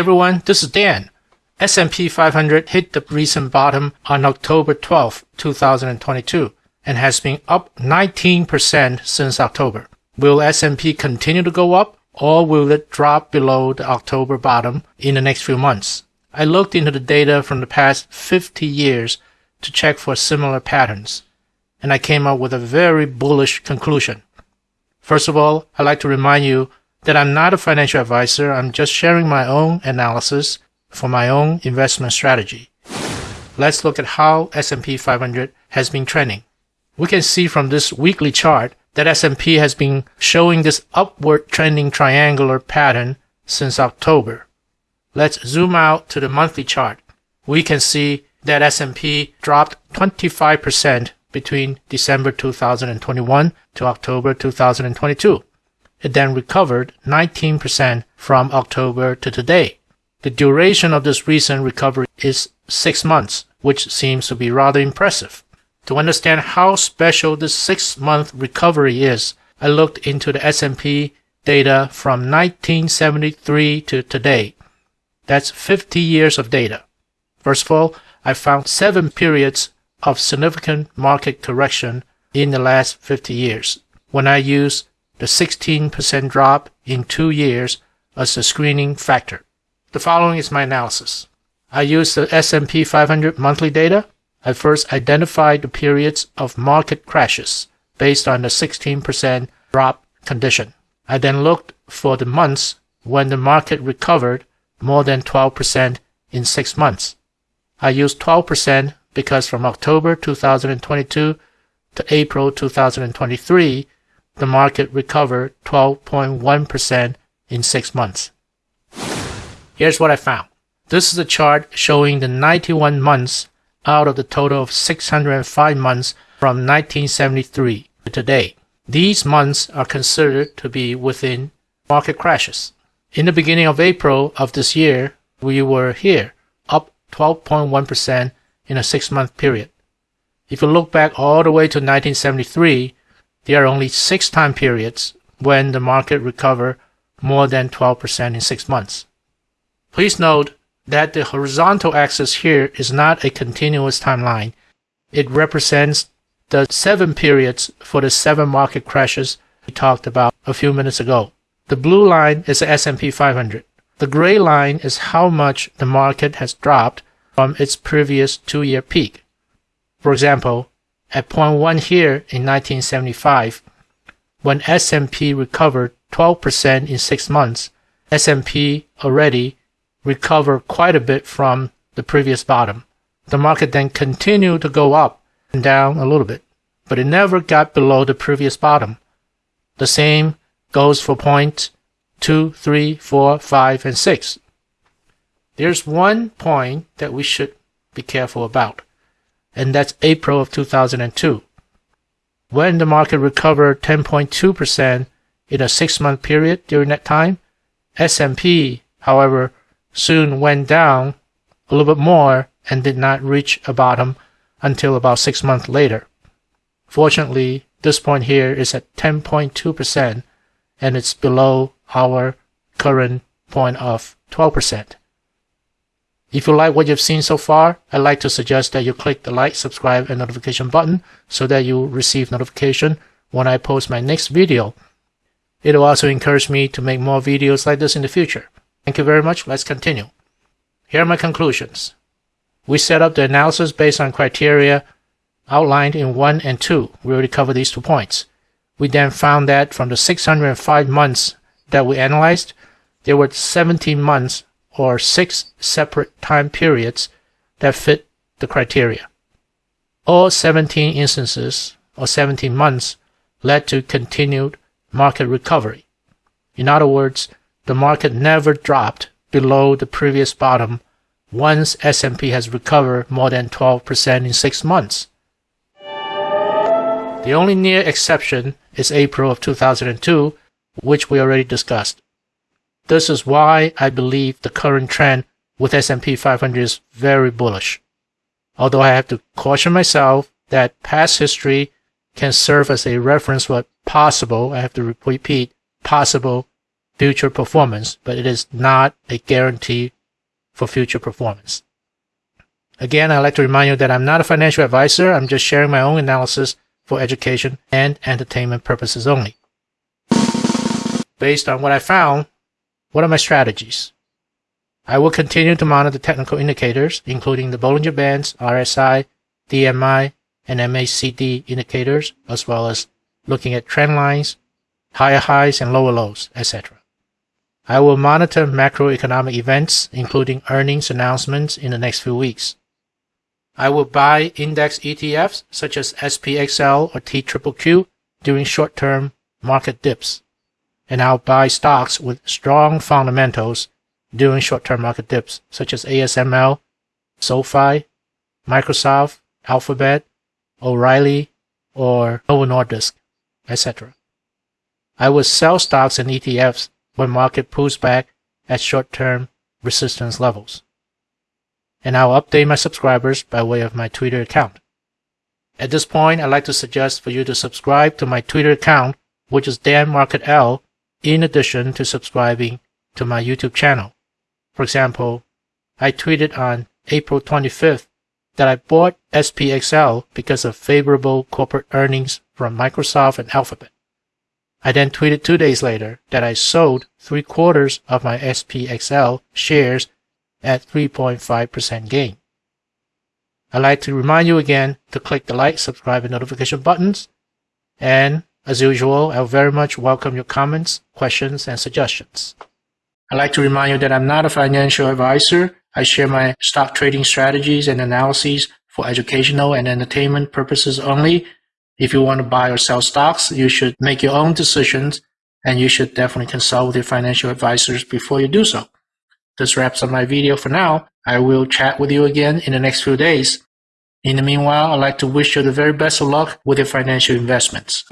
everyone, this is Dan. S&P 500 hit the recent bottom on October 12, 2022 and has been up 19% since October. Will S&P continue to go up or will it drop below the October bottom in the next few months? I looked into the data from the past 50 years to check for similar patterns, and I came up with a very bullish conclusion. First of all, I'd like to remind you that I'm not a financial advisor. I'm just sharing my own analysis for my own investment strategy. Let's look at how S&P 500 has been trending. We can see from this weekly chart that S&P has been showing this upward trending triangular pattern since October. Let's zoom out to the monthly chart. We can see that S&P dropped 25% between December 2021 to October 2022. It then recovered 19% from October to today. The duration of this recent recovery is six months, which seems to be rather impressive. To understand how special this six-month recovery is, I looked into the S&P data from 1973 to today. That's 50 years of data. First of all, I found seven periods of significant market correction in the last 50 years. When I use the 16% drop in two years as a screening factor. The following is my analysis. I use the S&P 500 monthly data. I first identified the periods of market crashes based on the 16% drop condition. I then looked for the months when the market recovered more than 12% in six months. I used 12% because from October 2022 to April 2023, the market recovered 12.1% in six months. Here's what I found. This is a chart showing the 91 months out of the total of 605 months from 1973 to today. These months are considered to be within market crashes. In the beginning of April of this year, we were here, up 12.1% in a six month period. If you look back all the way to 1973, there are only six time periods when the market recovered more than 12% in six months. Please note that the horizontal axis here is not a continuous timeline. It represents the seven periods for the seven market crashes we talked about a few minutes ago. The blue line is the S&P 500. The gray line is how much the market has dropped from its previous two-year peak. For example, at point 1 here in 1975, when S&P recovered 12% in 6 months, S&P already recovered quite a bit from the previous bottom. The market then continued to go up and down a little bit, but it never got below the previous bottom. The same goes for points 2, 3, 4, 5, and 6. There's one point that we should be careful about and that's April of 2002. When the market recovered 10.2% in a six-month period during that time, S&P, however, soon went down a little bit more and did not reach a bottom until about six months later. Fortunately, this point here is at 10.2% and it's below our current point of 12%. If you like what you've seen so far, I'd like to suggest that you click the like, subscribe, and notification button so that you receive notification when I post my next video. It'll also encourage me to make more videos like this in the future. Thank you very much. Let's continue. Here are my conclusions. We set up the analysis based on criteria outlined in 1 and 2. We already covered these two points. We then found that from the 605 months that we analyzed, there were 17 months or six separate time periods that fit the criteria. All 17 instances or 17 months led to continued market recovery. In other words, the market never dropped below the previous bottom once S&P has recovered more than 12% in 6 months. The only near exception is April of 2002, which we already discussed. This is why I believe the current trend with S&P 500 is very bullish. Although I have to caution myself that past history can serve as a reference for possible, I have to repeat, possible future performance, but it is not a guarantee for future performance. Again, I'd like to remind you that I'm not a financial advisor. I'm just sharing my own analysis for education and entertainment purposes only. Based on what I found, what are my strategies? I will continue to monitor technical indicators, including the Bollinger Bands, RSI, DMI, and MACD indicators, as well as looking at trend lines, higher highs and lower lows, etc. I will monitor macroeconomic events, including earnings announcements in the next few weeks. I will buy index ETFs such as SPXL or TQQQ during short-term market dips. And I'll buy stocks with strong fundamentals during short-term market dips such as ASML, SoFi, Microsoft, Alphabet, O'Reilly, or Novo Nordisk, etc. I will sell stocks and ETFs when market pulls back at short-term resistance levels. And I'll update my subscribers by way of my Twitter account. At this point, I'd like to suggest for you to subscribe to my Twitter account, which is Dan Market L, in addition to subscribing to my YouTube channel. For example, I tweeted on April 25th that I bought SPXL because of favorable corporate earnings from Microsoft and Alphabet. I then tweeted two days later that I sold three quarters of my SPXL shares at 3.5% gain. I'd like to remind you again to click the like, subscribe, and notification buttons. And as usual, I very much welcome your comments, questions, and suggestions. I'd like to remind you that I'm not a financial advisor. I share my stock trading strategies and analyses for educational and entertainment purposes only if you want to buy or sell stocks, you should make your own decisions and you should definitely consult with your financial advisors before you do so. This wraps up my video for now. I will chat with you again in the next few days. In the meanwhile, I'd like to wish you the very best of luck with your financial investments.